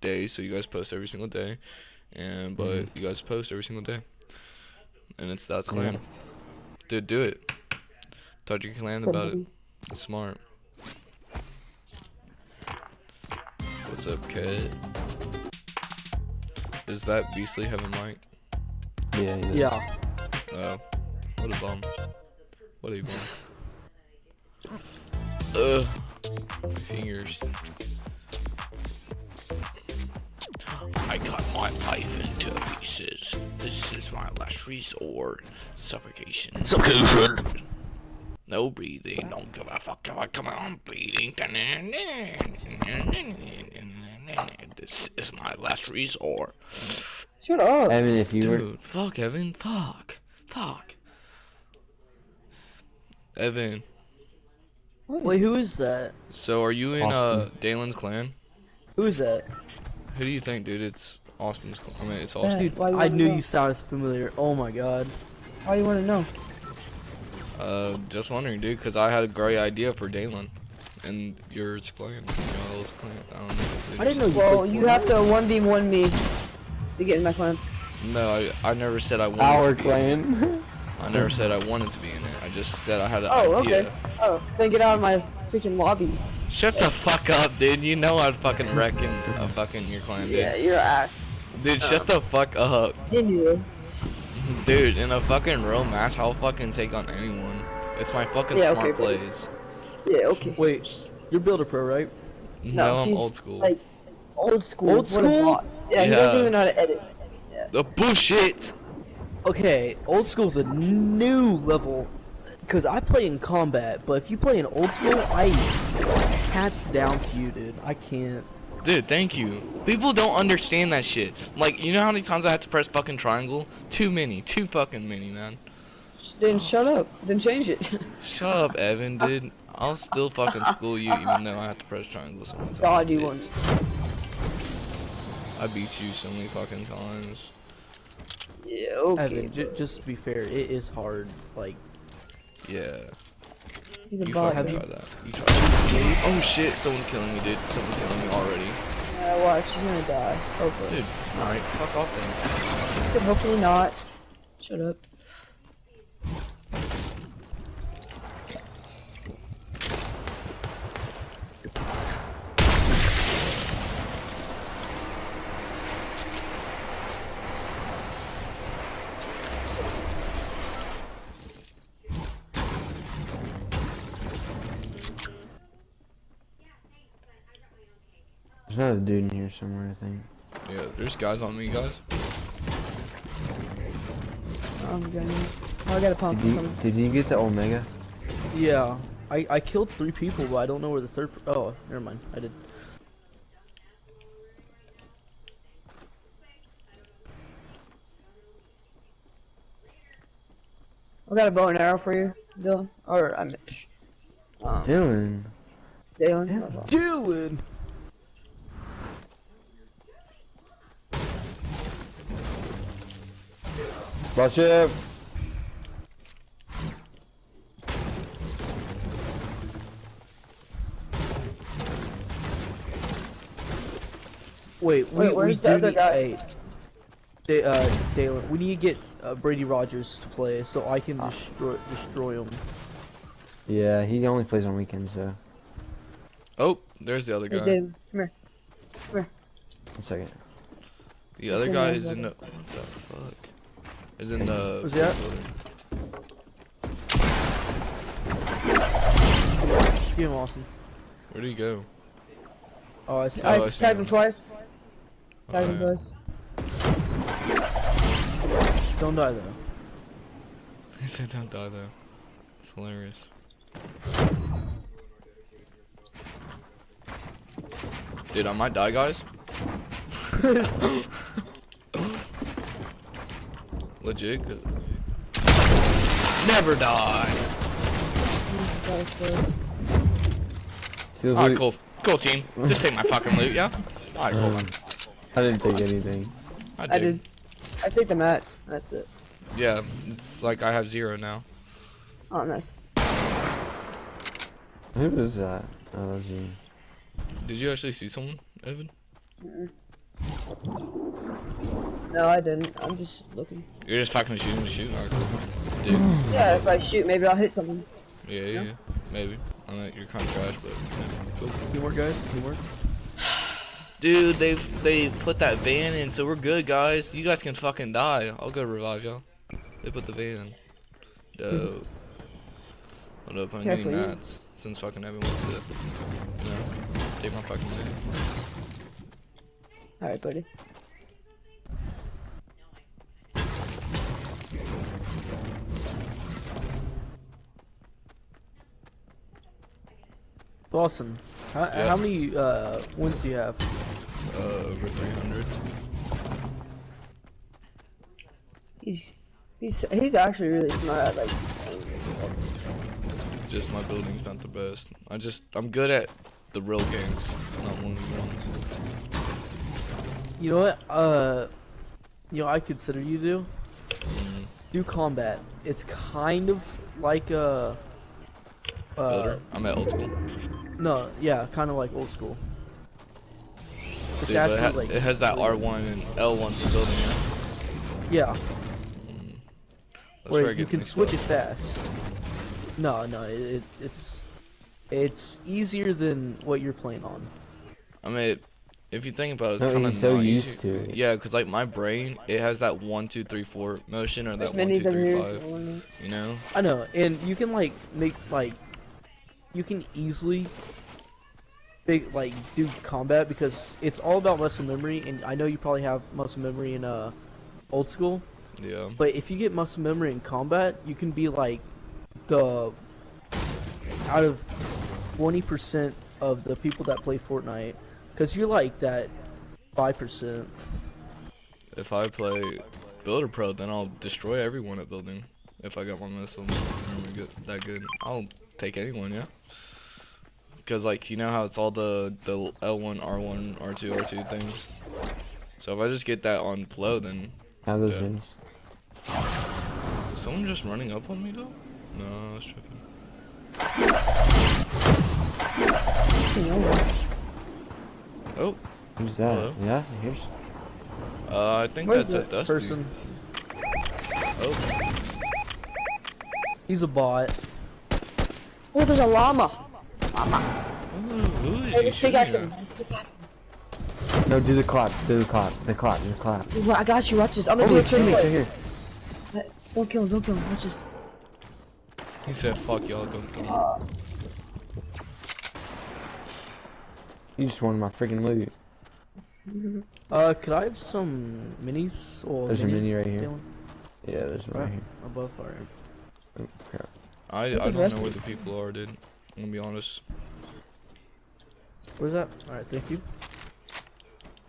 days, so you guys post every single day, and but Mhm. you guys post every single day, and it's that's Yeah. clan. Dude, do it. Talk to your clan about it. It's smart. What's up, kid? Is that Beastly having mic? Yeah. he does. Yeah. Oh, what a bum. What a bum. Ugh. Fingers. I cut my life into pieces. This is my last resort. Suffocation. Suffocation. No breathing. Don't give a fuck if I come out I'm bleeding. This is my last resort. Shut up. I mean, if you were, Dude, fuck Evan. Fuck. Fuck. Evan. Wait, who is that? So are you in uh Dalen's clan? Who is that? Who do you think, dude? It's Austin's clan. I mean, it's Austin. Dude, why I knew know? you sounded familiar. Oh my god. Why you want to know? Uh, just wondering, dude, because I had a great idea for Dalen. And yours clan. Y'all's clan. I don't know. I didn't know you Well, you have to one v one me to get in my clan. No, I, I never said I wanted our to be in it. I never said I wanted to be in it. I just said I had an Oh, idea. okay. Oh, then get out of my freaking lobby. Shut the fuck up, dude. You know I'd fucking wreck in a uh, fucking your clan, dude. Yeah, your ass. Dude, shut the fuck up. Anyway. Dude, in a fucking real match, I'll fucking take on anyone. It's my fucking Yeah, smart okay, buddy. plays. Yeah, okay. Wait, you're Builder Pro, right? No, I'm he's, old school. Like, old school. Old school? bot. Yeah, he doesn't even know how to edit. The bullshit! Okay, old school's a new level. Cause I play in combat, but if you play in old school, I hats down to you, dude. I can't. Dude, thank you. People don't understand that shit. Like, you know how many times I had to press fucking triangle? Too many. Too fucking many, man. Sh- Then shut up. Then change it. Shut up, Evan, dude. I'll still fucking school you even though I have to press triangle so many times. God, you dude. won. I beat you so many fucking times. Yeah, okay. Evan, j just to be fair, it is hard. Like, Yeah. He's a You bot. fucking try that. You try that. Oh shit, someone killing me, dude. Someone killing me already. Yeah, watch. He's gonna die. Hopefully. Dude, alright, fuck off then. I said hopefully not. Shut up. There's another dude in here somewhere, I think. Yeah, there's guys on me, guys. I'm gonna. Oh, I got a pump. Did you did you get the Omega? yeah, I I killed three people, but I don't know where the third. Oh, never mind. I did. I got a bow and arrow for you, Dylan. Or I'm Mitch. Um, Dylan. Dylan. Dylan. Watch it. Wait, we, Wait, we where's do the other need, guy? Hey, Da- uh, Dalen, we need to get uh, Brady Rogers to play so I can Ah. destroy destroy him. Yeah, he only plays on weekends though. Oh, there's the other guy. Hey, guy. Dylan, come here. One second. The other in guy is in the. What the fuck? Is in the. Where's he at? building. Just get him, Austin. Where'd he go? Oh, I see. Oh, I I see tagged him him. twice. Oh, tagged him twice. Don't die though. He said don't die though. It's hilarious. Dude, I might die, guys. Legit, cause... Never die! Alright, loot. cool. Cool, team. Just take my fucking loot, yeah? Alright, cool. Um, I didn't take anything. I, I did. I take the mats. That's it. Yeah, it's like I have zero now. Oh, nice. Who was that? Oh, that was you. Did you actually see someone, Evan? Mm-mm. No, I didn't. I'm just looking. You're just fucking shooting to shoot. Alright, cool. Dude, Yeah, if I shoot, maybe I'll hit something. yeah, yeah, yeah, maybe. I know you're kind of trash, but yeah, cool. Teamwork, guys. Teamwork. Dude, they they put that van in, so we're good, guys. You guys can fucking die. I'll go revive y'all. They put the van in. Dope. Hold up, I'm Careful, getting mats. Since fucking everyone's dead. No, take my fucking van. Alright, buddy. Boston. How, Yeah. how many uh, wins do you have? Uh, over 300. He's he's he's actually really smart at like. Just my building's not the best. I just I'm good at the real games, not one of ones. You know what? Uh, you know I consider you do Mm, do combat. It's kind of like a. Uh, builder. I'm at old school. no, yeah, kind of like old school. It's Dude, but it, ha- like it has that R1 and L1 for building. Yeah. Yeah, Mm. That's where you can switch up. it fast. No, no, it, it, it's it's easier than what you're playing on. I mean, if you think about it, it's No, kind of he's so used to it. Yeah, because like my brain, it has that one, two, three, four motion or There's that one, two, minis over three, here. five. You know? I know, and you can like make like you can easily big like do combat because it's all about muscle memory, and I know you probably have muscle memory in uh old school, Yeah. but if you get muscle memory in combat, you can be like the out of twenty percent of the people that play Fortnite, because you're like that five percent. If I play Builder Pro, then I'll destroy everyone at building. If I got my missile memory good, that good, I'll take anyone. Yeah. Because like you know how it's all the the L1, R1, R2, R2 things. So if I just get that on flow, then How those Yeah. minis? is someone just running up on me though? No, I was tripping. Oh, Who's that? Hello? Yeah, here's. uh, I think Where's that's a the Dusty. Person, Oh, he's a bot. Oh, there's a llama. Ooh, Hey, he let's shooting pickaxe at? him. Pickaxe him. No, do the clap. Do the clap. The clap. The clap. Dude, I got you. Watch this. I'm gonna Oh, do a he's teammates right triple. here. Don't kill him. Don't kill him. Watch this. He said, "Fuck y'all, don't kill me." Uh, You just wanted my freaking loot. Uh, could I have some minis or There's a mini right here. Dylan? Yeah, there's one right Right. here. above fire? Oh, crap. I, I What's the don't rest know where the people are, dude. I'm gonna be honest. Where's that? All right, thank you.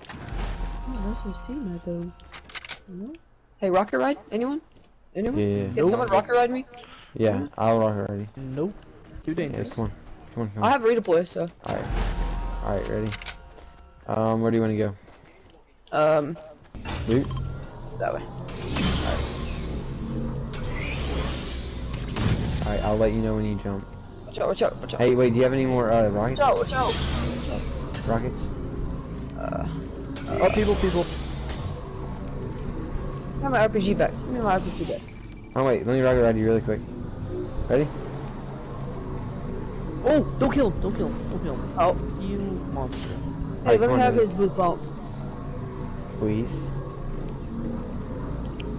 oh, that's his teammate though. No? Hey, rocket ride? Anyone? Anyone? Yeah, Can yeah. someone rocket ride me? Yeah, I'll rock it already. Nope. Too Yeah, dangerous. come on. Come on, come I have redeploy, so. Alright. Alright, ready? Um, where do you want to go? Um, Loot? that way. Alright, I'll let you know when you jump. Watch out, watch out, watch out. Hey, wait, do you have any more, uh, rockets? Watch out, watch out. Rockets? Uh, Oh, people, people. I have my RPG back. Give me my RPG back. Oh, wait, let me rocket ride you really quick. Ready? Oh, don't kill him. Don't kill him. Don't kill him. Oh, You monster. hey, Alright, let me have his blue pump. Please.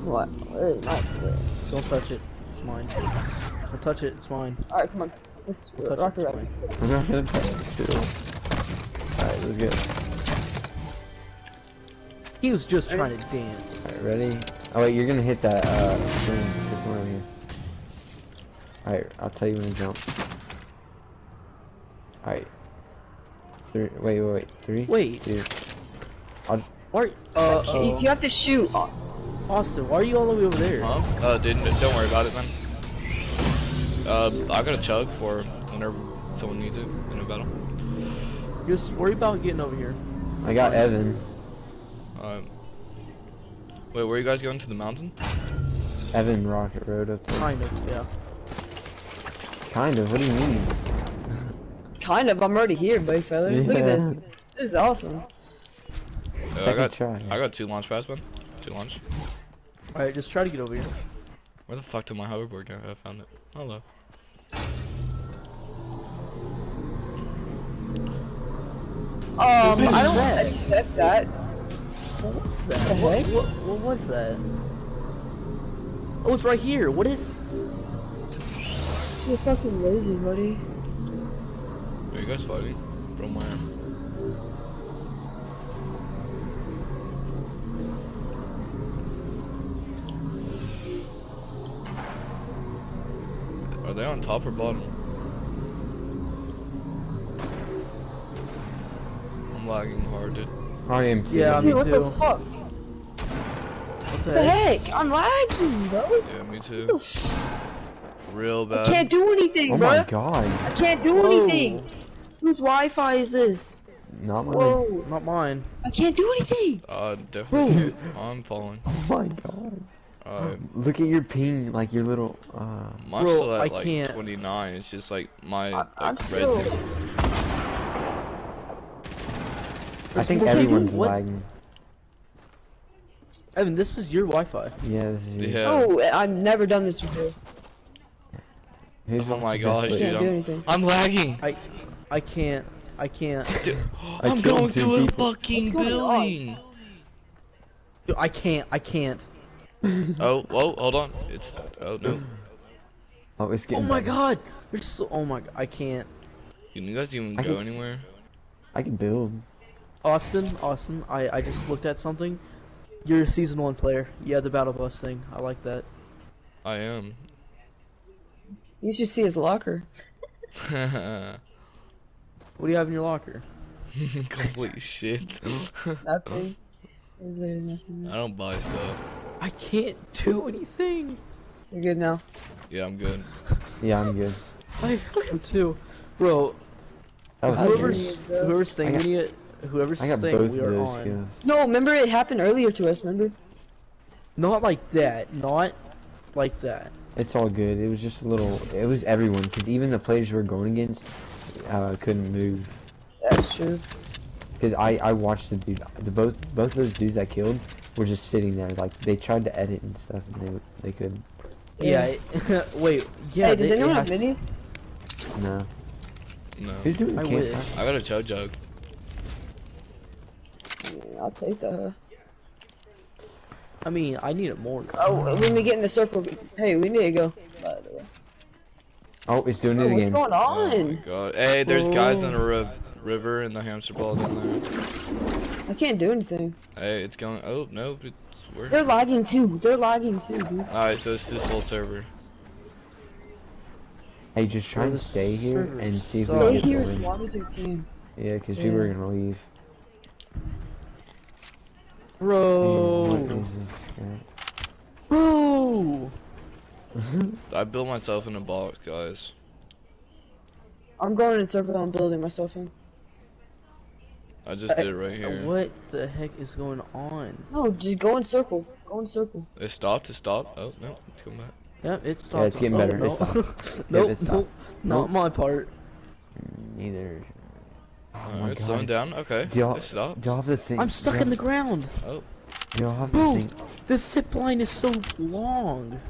What? Wait, not, wait. Don't touch it. It's mine. Don't touch it. It's mine. Alright, come on. Let's Don't touch rocket it. It's ride. not gonna touch it. Alright, let's go. He was just Ready? trying to dance. Alright, ready? Oh, wait, you're gonna hit that, uh, thing. This one over here. Alright, I'll tell you when to jump. Alright. Three, wait, wait, wait. Three? Wait. Two. Why? Are, uh, You, you uh, have to shoot. Uh, Austin, why are you all the way over there? Huh? Uh, dude, n- don't worry about it, man. Uh, I got a chug for whenever someone needs it in a battle. Just worry about getting over here. I got Evan. Um, wait, where are you guys going to the mountain? Evan Rocket Road up there. Kind of, yeah. Kind of, what do you mean? kind of. I'm already here, buddy fella. Look at this. This is awesome. Uh, I got try. I got two launch pads, man. Two launch. Alright, just try to get over here. Where the fuck did my hoverboard go? I found it. Hello. Um, I don't that? accept that. What was that? The What, what, what was that? Oh, it's right here. What is? You're fucking lazy, buddy. Are you guys fighting? From where? On top or bottom? I'm lagging hard, dude. I am too. Yeah, Dude, me what the fuck? What the The heck? heck? I'm lagging, bro. Yeah, me too. the f- Real I bad. can't do anything, Oh bro. my god. I can't do Whoa. anything. Whose Wi-Fi is this? Not mine. Whoa! Not mine. I can't do anything. Uh, definitely. Bro. I'm falling. Oh my god. Uh, Look at your ping, like your little. Uh, mine's Bro, still at I like can't. 29. It's just like my I- like I'm red still- I think What can I do? everyone's What? lagging. Evan, this is your Wi-Fi. Yeah, this is yours. Yeah. Oh, I've never done this before. Who's Oh my the gosh, dude, can't I'm, anything. I'm lagging. I, I can't. I can't. Dude, I I'm killed going two through a fucking What's going on? building. Dude, I can't. I can't. Oh, whoa, hold on. It's oh no. Oh, it's getting. Oh my better. god. There's so. Oh my. God, I can't. Can you guys even I go anywhere? I can build. Austin, Austin, I, I just looked at something. You're a season one player. Yeah, the battle bus thing. I like that. I am. You should see his locker. What do you have in your locker? Complete shit. Nothing. Is there nothing? I don't buy stuff. I can't do anything. You're good now. Yeah, I'm good. Yeah, I'm good. I am too, bro. That was I Whoever's agree. whoever's I got- thinking it, whoever's I got thing we are those on. skills. No, remember it happened earlier to us. Remember? Not like that. Not like that. It's all good. It was just a little. It was everyone, because even the players we were going against uh, couldn't move. That's true. Because I I watched the dude. The both both those dudes I killed were just sitting there. Like they tried to edit and stuff, and they they couldn't. Yeah. it- wait. Yeah. hey, does they- anyone have minis? No. No. Who's doing I campfire? wish. I got a chug jug. Yeah, I'll take that. I mean, I need it more. Oh, when we get in the circle, hey, we need to go. By the way. Oh, it's doing Oh, it again. what's again. going Oh my on? god. Hey, there's guys on a riv river and the hamster ball down there. I can't do anything. Hey, it's going. Oh no, it's where? They're lagging too. They're lagging too, dude. Alright, so it's this whole server. Hey, just try Bro, and stay here and see if we can Stay here the as win. long as you can. Yeah, because people are gonna leave. Man, Bro. what is this? Bro. I built myself in a box, guys. I'm going in a circle and building myself in. I just did it right Uh, here. What the heck is going on? No, just go in circle. Go in circle. It stopped. It stopped. Oh no, it's coming back. Yep, it stopped. it's getting Oh, better. It No. stopped. nope, it stopped. nope, not my part. Neither. Oh Alright, my it's slowing down. Okay, Do y'all, it stopped. do y'all have the thing? I'm stuck in the ground. Oh, Do y'all have the Bro, thing? the zip line is so long.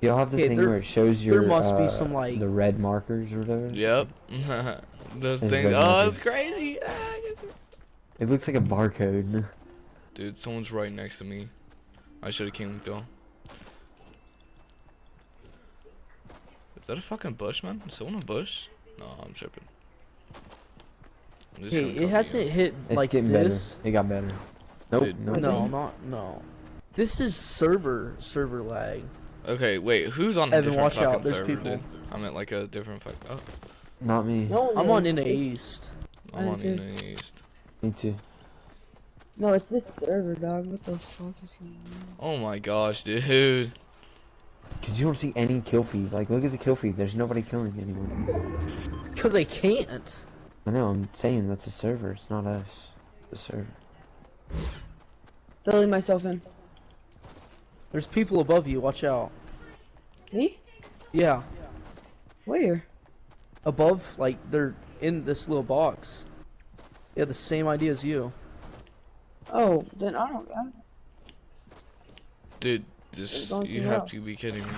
Do y'all have the Okay, thing there- where it shows there your must be uh, some, like- the red markers or whatever? yep. Those There's things. Oh, markers. it's crazy. Ah, It looks like a barcode. Dude, someone's right next to me. I should have came with y'all. Is that a fucking bush, man? Is someone a bush? No, I'm tripping. I'm Hey, it hasn't hit It's like getting this. better. It got better. Nope. Dude, nope. No, not no. This is server server lag. Okay, wait, who's on a different watch fucking out, there's server, people. dude? I'm at like a different fuck. Oh, Not me. No, I'm on in the East. I'm on in the east. Me too. No, it's this server, dog. What the fuck is going on? Oh my gosh, dude. Cause you don't see any kill feed. Like, look at the kill feed. There's nobody killing anyone. Cause I can't. I know. I'm saying that's a server. It's not us. The server. Building myself in. There's people above you. Watch out. Me? Yeah, Where? above. Like they're in this little box. Yeah, the same idea as you. Oh, then I don't. I don't Dude, this you somewhere have to be kidding me.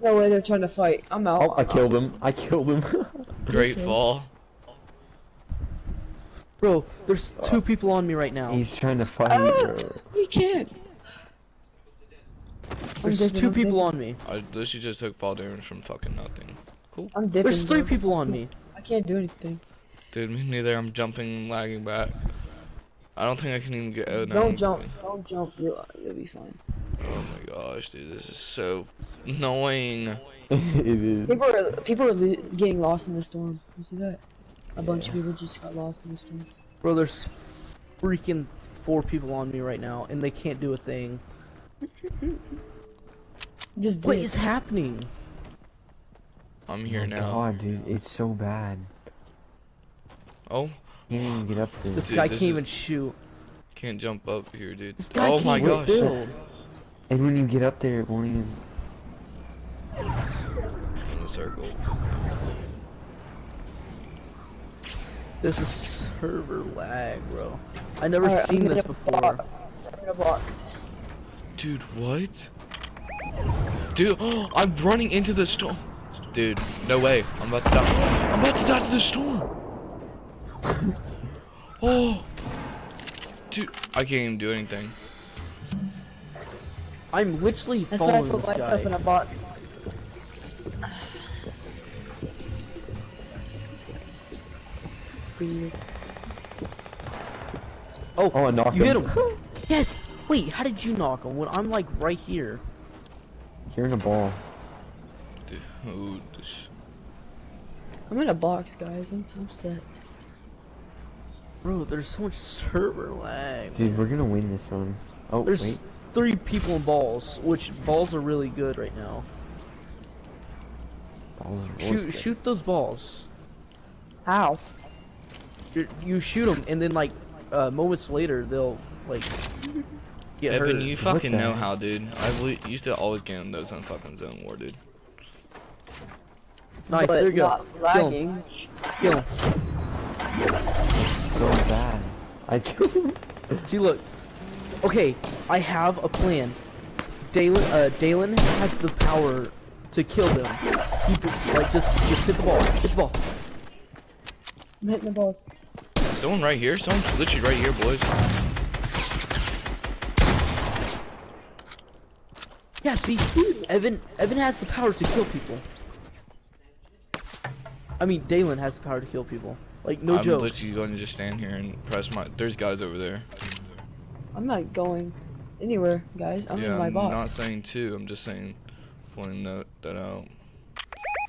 no way they're trying to fight. I'm out. Oh, I killed him. I killed him. Great Okay. fall. Bro, there's two people on me right now. He's trying to fight. Ah! bro. You can't. There's two I'm people on me. I literally just took fall damage from fucking nothing. Cool. I'm dipping. There's three bro. people on me. I can't do anything. Dude, me neither. I'm jumping, lagging back. I don't think I can even get out now. Don't jump. Don't jump. You'll, you'll be fine. Oh my gosh, dude, this is so annoying. it is. People are people are getting lost in the storm. You see that? A bunch of people just got lost in the storm. Bro, there's freaking four people on me right now, and they can't do a thing. Just What dip. is happening? I'm here oh now. God, dude, it's so bad. Oh, Can't even get up there. This Dude, guy this can't is- even shoot. can't jump up here, dude. This guy oh can't my gosh. build. And when you get up there, it won't even. In the circle. This is server lag, bro. I never Alright, I'm seen this get a before. box. I'm gonna box. Dude, what? Dude, I'm running into the storm. Dude, no way. I'm about to die. I'm about to die to the storm. oh. Dude, I can't even do anything. I'm literally That's why I put this myself in a box. Weird. Oh, Oh, I knocked you hit him. him. yes. Wait, how did you knock him when I'm like right here? You're in a ball. Dude, I'm in a box, guys. I'm upset. Bro, there's so much server lag. Dude, we're gonna win this one. Oh, There's wait. three people in balls, which balls are really good right now. Balls are Shoot, always shoot those balls. How? You, you shoot them, and then like uh, moments later they'll like get Evan, hurt. you fucking know how, dude. I li- used to always get in those on fucking Zone War, dude. Nice, But there you go. not Kill him. lagging. Kill him. good. So bad. I killed him. See, look. Okay, I have a plan. Dalen, uh, Dalen has the power to kill them. He, like, just, just hit the ball. Hit the ball. I'm hitting the balls. Someone right here? Someone's literally right here, boys. Yeah, see, Evan, Evan has the power to kill people. I mean, Dalen has the power to kill people. Like, no I'm joke. literally going to just stand here and press my. There's guys over there. I'm not going anywhere, guys. I'm yeah, in my I'm box. not saying two. I'm just saying, pointing that that out.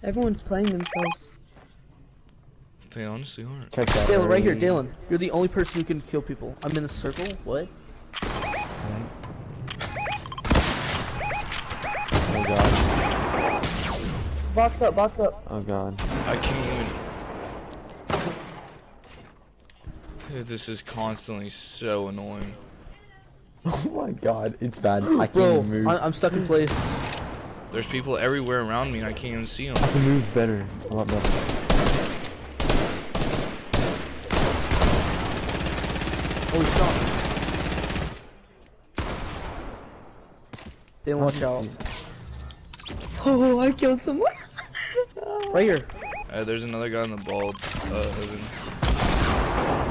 Everyone's playing themselves. They honestly aren't. Check that. Dalen, right here, early. Dalen. You're the only person who can kill people. I'm in the circle. What? Oh god. Box up, box up. Oh god. I can't even. This is constantly so annoying. Oh my god, it's bad. I can't Bro, even move. I I'm stuck in place. There's people everywhere around me and I can't even see them. I can move better. A lot better. Holy shot. Dalen, watch out. Oh, I killed someone. Right here. Uh, there's another guy on the ball. Uh,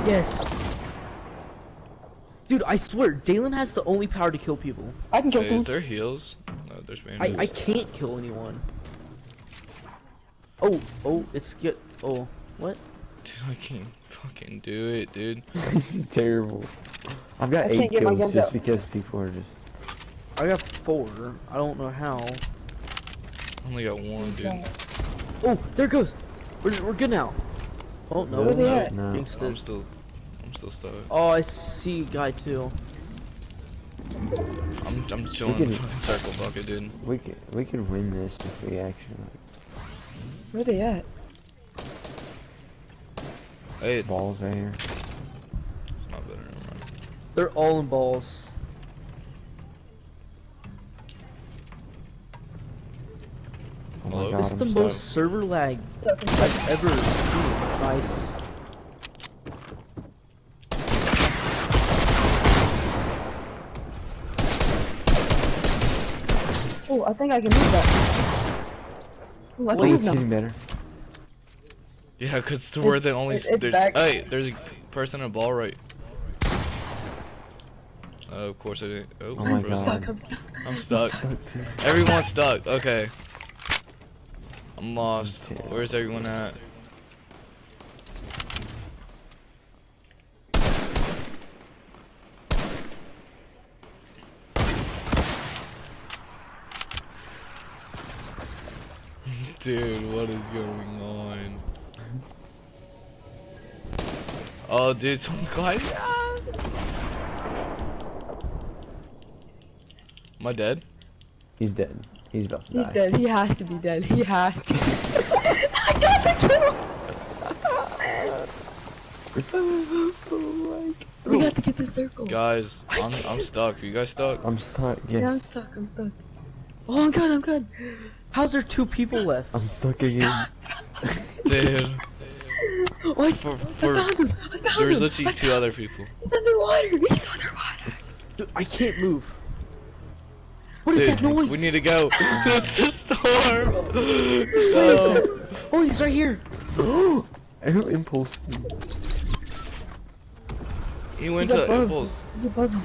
Yes. Dude, I swear, Dalen has the only power to kill people. I can kill Hey, is someone. there heals? No, there's I, bandages. I can't kill anyone. Oh, oh, it's get. Oh, what? Dude, I can't fucking do it, dude. this is terrible. I've got I eight can't get my kills just out. because people are just. I got four. I don't know how. I only got one, This dude. guy. Oh, there it goes. We're, we're good now. Oh, no. Where they no. at? No. I'm still, I'm still stuck. Oh, I see a guy too. I'm, I'm chilling can- in fucking circle bucket, dude. We could we could win this if we actually Where are they at? Hey, balls right here. not better. Never mind. They're all in balls. Oh Hello? my god, It's I'm the stuck. most server lag Stuck I've ever seen. Nice. Oh, I think I can move that. Oh, I can move it's getting better. Yeah, cause it's where the only it- it's there's back. hey there's a person in a ball right. Oh, of course I didn't. Oh, Oh my bro. God. Stuck, I'm stuck. I'm stuck. Stuck. Everyone's stuck. Okay. I'm lost. Where's everyone at? Dude, what is going on? Oh, dude, someone's gliding. Ah! Am I dead? He's dead. He's about to He's die. dead. He has to be dead. He has to. I got the kill. we got to get the circle. Guys, I'm I'm stuck. Are you guys stuck? I'm stuck. Yes. Yeah, I'm stuck. I'm stuck. Oh, I'm good. I'm good. How's there two people left? I'm stuck again. Dude, Oh, I, For- I found him. I found there's him. literally I two other people. He's underwater. He's underwater. Dude, I can't move. What is Dude, that noise? we need to go to the storm. What is No. that? Oh, he's right here. Arrow impulse. He went He's to above. impulse. He's above him.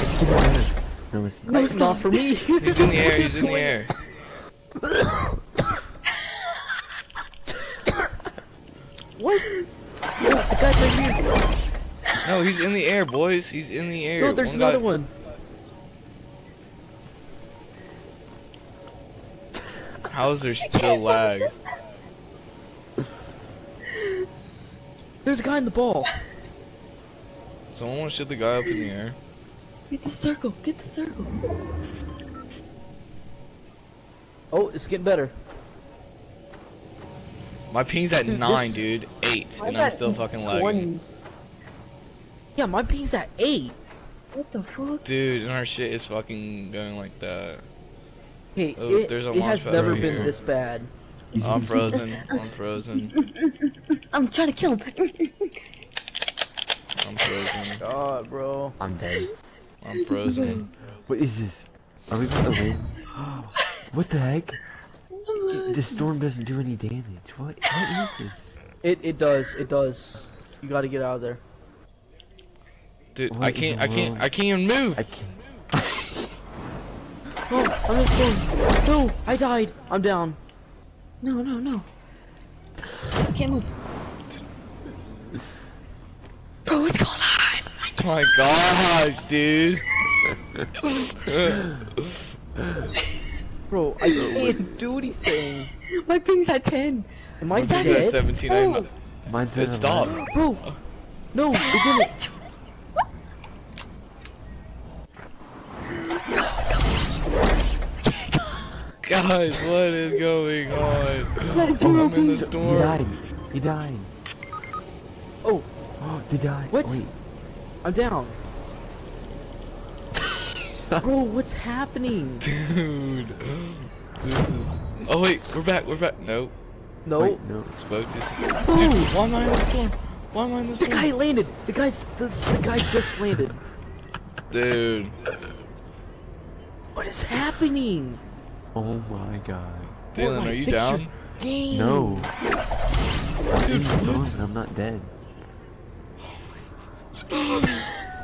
It's getting better. No, it's not. No, It's not for me. He's in the air. He's in the air. No, he's in the air, boys. He's in the air. No, there's One guy- another one. How is there still lag? There's a guy in the ball. Someone want to shoot the guy up in the air? Get the circle. Get the circle. Oh, it's getting better. My ping's at Dude, nine, this- dude. Eight, and I'm still fucking 20. lagging. Yeah, my ping's at eight. What the fuck? Dude, and our shit is fucking going like that. Hey, Oh, it, there's a it has never right been here. this bad. I'm frozen. I'm frozen. I'm trying to kill him. I'm frozen. God, bro. I'm dead. I'm frozen. What is this? Are we about to win? what the heck? The storm doesn't do any damage. What? What is this? It it does. It does. You got to get out of there. Dude, What I can't. I can't. world? I can't even move. I can't. Oh, I'm just going. No, I died. I'm down. No, no, no. I can't move. Bro, what's going on? Oh my gosh, dude. Bro, I can't do anything. My ping's at 10. Am I Is at it? dead? 17. Oh. Mine's It at stopped. 11. Bro, no, it didn't. Guys, what is going on? Guys, zero I'm in the ping. He died. He died. Oh, Oh, he died. What? Oh, wait. I'm down. Bro, what's happening? Dude. This is... Oh wait, we're back. We're back. No. No, Wait, no. Spoke to. Dude, why am I in the storm? Why am I in the the guy landed. The guy's the, the guy just landed. Dude. What is happening? Oh my god. Dylan, are you down? Game. No. I'm in the storm, but I'm not dead. oh,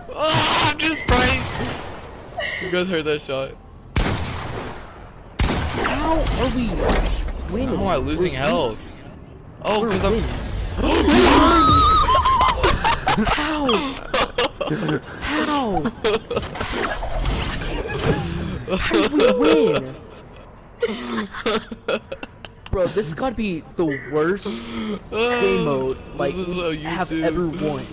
I'm just right. You guys heard that shot? How are we winning? How am I losing We're- health? Oh, because I'm. How? How? How did we win? Bro, this gotta be the worst game mode like we have ever won.